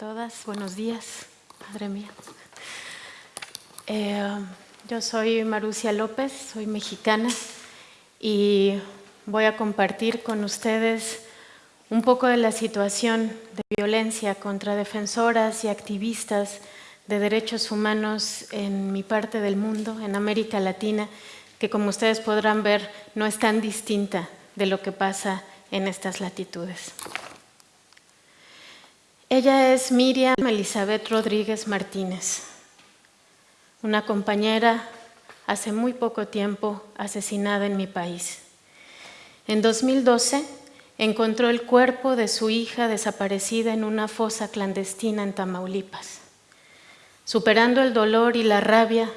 todas, buenos días, madre mía. Eh, yo soy Marucia López, soy mexicana y voy a compartir con ustedes un poco de la situación de violencia contra defensoras y activistas de derechos humanos en mi parte del mundo, en América Latina, que como ustedes podrán ver no es tan distinta de lo que pasa en estas latitudes. Ella es Miriam Elizabeth Rodríguez Martínez, una compañera hace muy poco tiempo asesinada en mi país. En 2012 encontró el cuerpo de su hija desaparecida en una fosa clandestina en Tamaulipas. Superando el dolor y la rabia,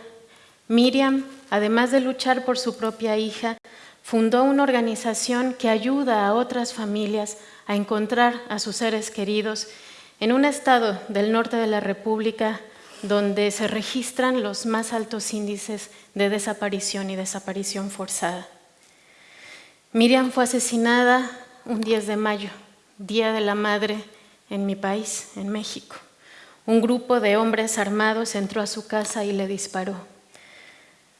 Miriam, además de luchar por su propia hija, fundó una organización que ayuda a otras familias a encontrar a sus seres queridos en un estado del norte de la República donde se registran los más altos índices de desaparición y desaparición forzada. Miriam fue asesinada un 10 de mayo, Día de la Madre en mi país, en México. Un grupo de hombres armados entró a su casa y le disparó.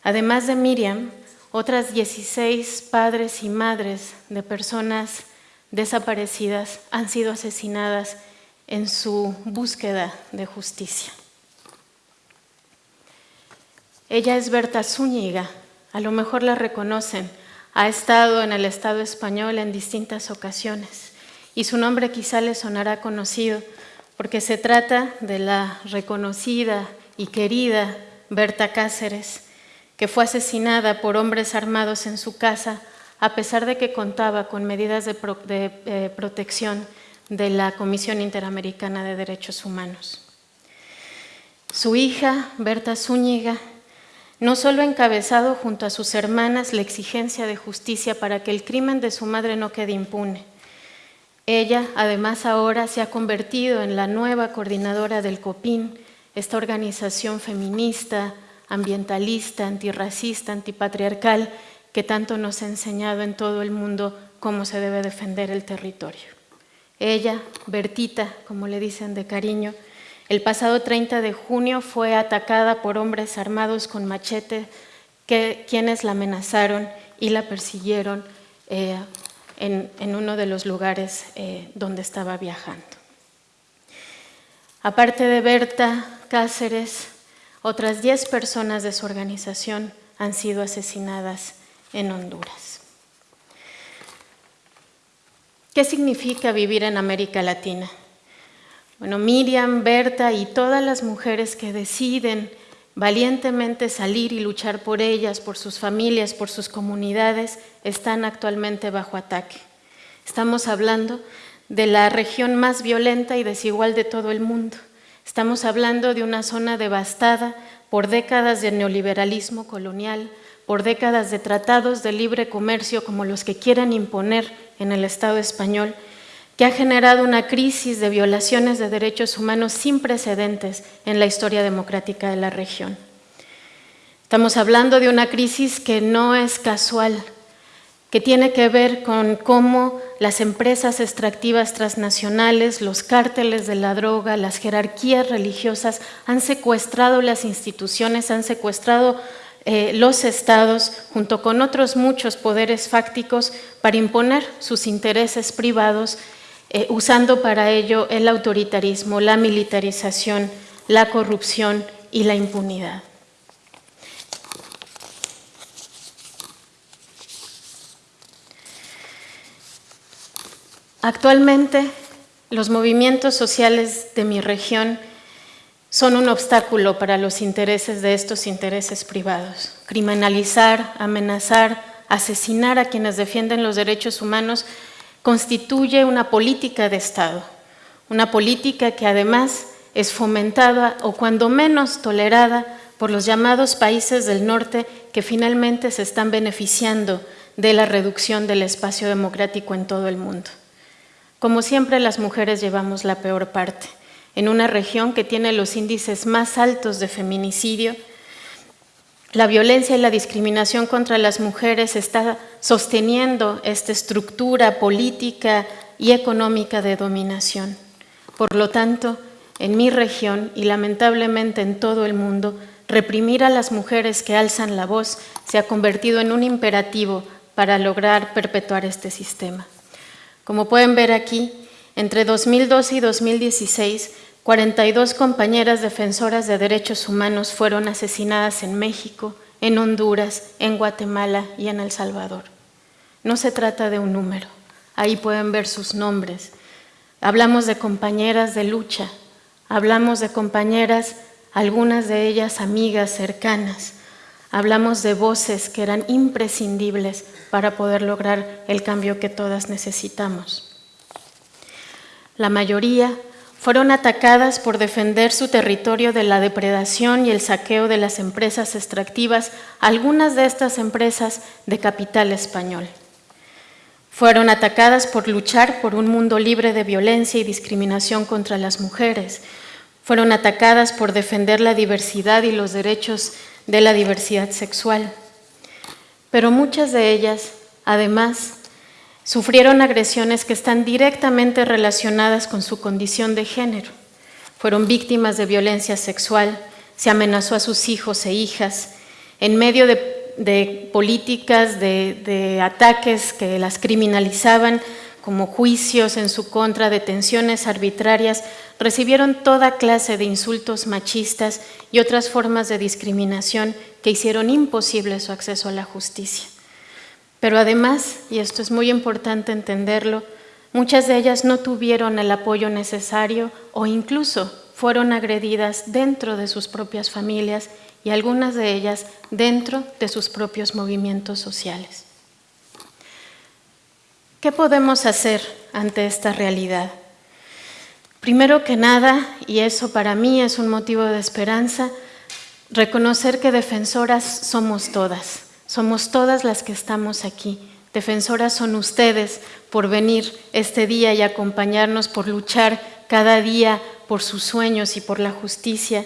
Además de Miriam, otras 16 padres y madres de personas desaparecidas han sido asesinadas en su búsqueda de justicia. Ella es Berta Zúñiga, a lo mejor la reconocen, ha estado en el Estado español en distintas ocasiones. Y su nombre quizá le sonará conocido porque se trata de la reconocida y querida Berta Cáceres, que fue asesinada por hombres armados en su casa a pesar de que contaba con medidas de, eh, protección de la Comisión Interamericana de Derechos Humanos. Su hija, Berta Zúñiga, no solo ha encabezado junto a sus hermanas la exigencia de justicia para que el crimen de su madre no quede impune. Ella, además, ahora se ha convertido en la nueva coordinadora del COPIN, esta organización feminista, ambientalista, antirracista, antipatriarcal, que tanto nos ha enseñado en todo el mundo cómo se debe defender el territorio. Ella, Bertita, como le dicen de cariño, el pasado 30 de junio fue atacada por hombres armados con machete que, quienes la amenazaron y la persiguieron eh, en, uno de los lugares eh, donde estaba viajando. Aparte de Berta Cáceres, otras 10 personas de su organización han sido asesinadas en Honduras. ¿Qué significa vivir en América Latina? Bueno, Miriam, Berta y todas las mujeres que deciden valientemente salir y luchar por ellas, por sus familias, por sus comunidades, están actualmente bajo ataque. Estamos hablando de la región más violenta y desigual de todo el mundo. Estamos hablando de una zona devastada por décadas de neoliberalismo colonial, por décadas de tratados de libre comercio como los que quieran imponer en el Estado español, que ha generado una crisis de violaciones de derechos humanos sin precedentes en la historia democrática de la región. Estamos hablando de una crisis que no es casual, que tiene que ver con cómo las empresas extractivas transnacionales, los cárteles de la droga, las jerarquías religiosas han secuestrado las instituciones, han secuestrado eh, los estados, junto con otros muchos poderes fácticos, para imponer sus intereses privados, eh, usando para ello el autoritarismo, la militarización, la corrupción y la impunidad. Actualmente, los movimientos sociales de mi región son un obstáculo para los intereses de estos intereses privados. Criminalizar, amenazar, asesinar a quienes defienden los derechos humanos constituye una política de Estado, una política que además es fomentada o cuando menos tolerada por los llamados países del norte que finalmente se están beneficiando de la reducción del espacio democrático en todo el mundo. Como siempre, las mujeres llevamos la peor parte en una región que tiene los índices más altos de feminicidio, la violencia y la discriminación contra las mujeres está sosteniendo esta estructura política y económica de dominación. Por lo tanto, en mi región y lamentablemente en todo el mundo, reprimir a las mujeres que alzan la voz se ha convertido en un imperativo para lograr perpetuar este sistema. Como pueden ver aquí, entre 2012 y 2016, 42 compañeras defensoras de derechos humanos fueron asesinadas en México, en Honduras, en Guatemala y en El Salvador. No se trata de un número, ahí pueden ver sus nombres. Hablamos de compañeras de lucha, hablamos de compañeras, algunas de ellas amigas cercanas, hablamos de voces que eran imprescindibles para poder lograr el cambio que todas necesitamos. La mayoría fueron atacadas por defender su territorio de la depredación y el saqueo de las empresas extractivas, algunas de estas empresas de capital español. Fueron atacadas por luchar por un mundo libre de violencia y discriminación contra las mujeres. Fueron atacadas por defender la diversidad y los derechos de la diversidad sexual. Pero muchas de ellas, además, Sufrieron agresiones que están directamente relacionadas con su condición de género. Fueron víctimas de violencia sexual, se amenazó a sus hijos e hijas, en medio de, políticas de, ataques que las criminalizaban, como juicios en su contra, detenciones arbitrarias, recibieron toda clase de insultos machistas y otras formas de discriminación que hicieron imposible su acceso a la justicia. Pero además, y esto es muy importante entenderlo, muchas de ellas no tuvieron el apoyo necesario o incluso fueron agredidas dentro de sus propias familias y algunas de ellas dentro de sus propios movimientos sociales. ¿Qué podemos hacer ante esta realidad? Primero que nada, y eso para mí es un motivo de esperanza, reconocer que defensoras somos todas. Somos todas las que estamos aquí. Defensoras son ustedes por venir este día y acompañarnos, por luchar cada día por sus sueños y por la justicia.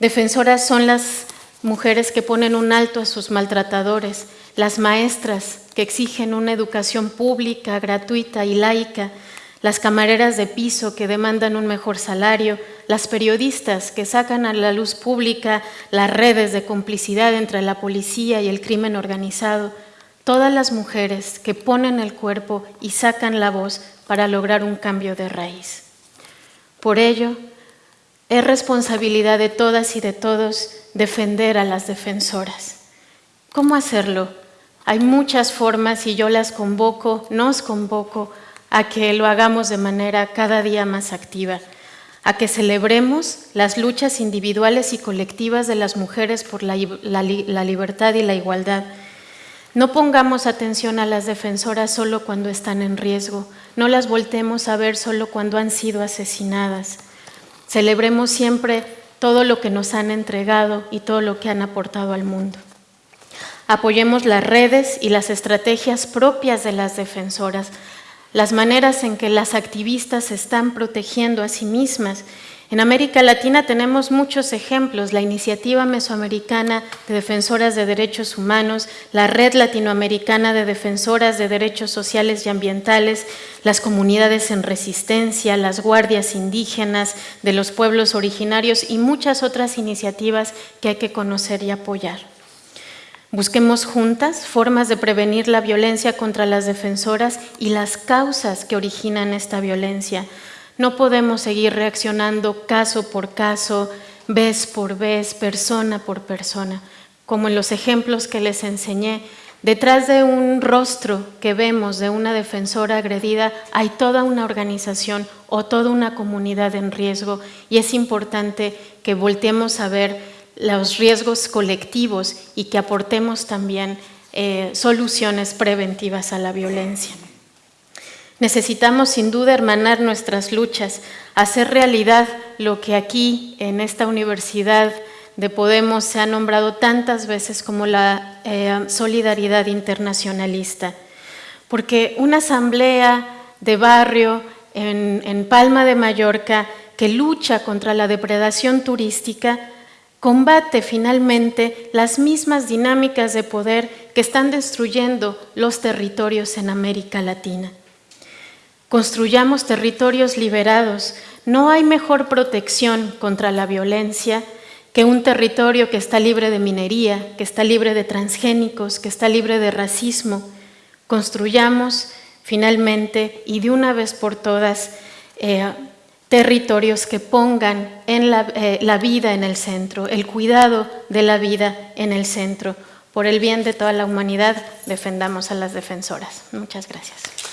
Defensoras son las mujeres que ponen un alto a sus maltratadores, las maestras que exigen una educación pública, gratuita y laica, las camareras de piso que demandan un mejor salario, las periodistas que sacan a la luz pública las redes de complicidad entre la policía y el crimen organizado, todas las mujeres que ponen el cuerpo y sacan la voz para lograr un cambio de raíz. Por ello, es responsabilidad de todas y de todos defender a las defensoras. ¿Cómo hacerlo? Hay muchas formas y yo las convoco, nos convoco a que lo hagamos de manera cada día más activa, a que celebremos las luchas individuales y colectivas de las mujeres por la, libertad y la igualdad. No pongamos atención a las defensoras solo cuando están en riesgo, no las voltemos a ver solo cuando han sido asesinadas. Celebremos siempre todo lo que nos han entregado y todo lo que han aportado al mundo. Apoyemos las redes y las estrategias propias de las defensoras, las maneras en que las activistas se están protegiendo a sí mismas. En América Latina tenemos muchos ejemplos, la Iniciativa Mesoamericana de Defensoras de Derechos Humanos, la Red Latinoamericana de Defensoras de Derechos Sociales y Ambientales, las comunidades en resistencia, las guardias indígenas de los pueblos originarios y muchas otras iniciativas que hay que conocer y apoyar. Busquemos juntas formas de prevenir la violencia contra las defensoras y las causas que originan esta violencia. No podemos seguir reaccionando caso por caso, vez por vez, persona por persona. Como en los ejemplos que les enseñé, detrás de un rostro que vemos de una defensora agredida hay toda una organización o toda una comunidad en riesgo y es importante que volteemos a ver los riesgos colectivos y que aportemos también eh, soluciones preventivas a la violencia. Necesitamos sin duda hermanar nuestras luchas, hacer realidad lo que aquí en esta universidad de Podemos se ha nombrado tantas veces como la eh, solidaridad internacionalista, porque una asamblea de barrio en Palma de Mallorca que lucha contra la depredación turística combate finalmente las mismas dinámicas de poder que están destruyendo los territorios en América Latina. construyamos territorios liberados. No hay mejor protección contra la violencia que un territorio que está libre de minería, que está libre de transgénicos, que está libre de racismo. Construyamos finalmente y de una vez por todas eh, territorios que pongan en la, eh, la vida en el centro, el cuidado de la vida en el centro. Por el bien de toda la humanidad, defendamos a las defensoras. Muchas gracias.